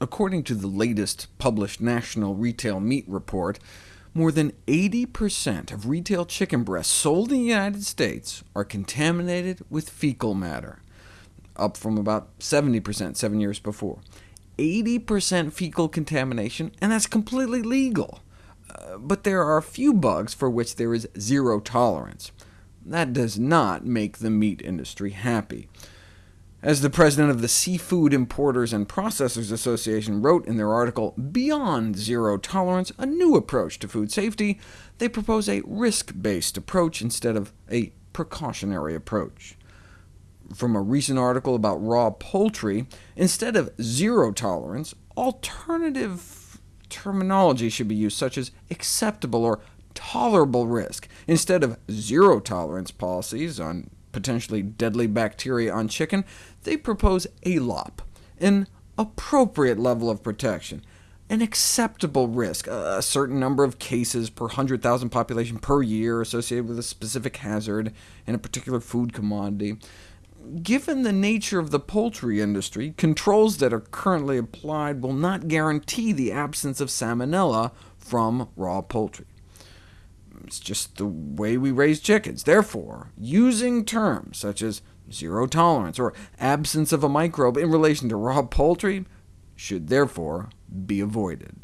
According to the latest published National Retail Meat Report, more than 80% of retail chicken breasts sold in the United States are contaminated with fecal matter, up from about 70% seven years before. 80% fecal contamination, and that's completely legal. Uh, but there are a few bugs for which there is zero tolerance. That does not make the meat industry happy. As the president of the Seafood Importers and Processors Association wrote in their article, Beyond Zero Tolerance, a new approach to food safety, they propose a risk-based approach instead of a precautionary approach. From a recent article about raw poultry, instead of zero tolerance, alternative terminology should be used, such as acceptable or tolerable risk, instead of zero tolerance policies on potentially deadly bacteria on chicken, they propose ALOP, an appropriate level of protection, an acceptable risk, a certain number of cases per 100,000 population per year associated with a specific hazard in a particular food commodity. Given the nature of the poultry industry, controls that are currently applied will not guarantee the absence of salmonella from raw poultry. It's just the way we raise chickens. Therefore, using terms such as zero tolerance or absence of a microbe in relation to raw poultry should therefore be avoided.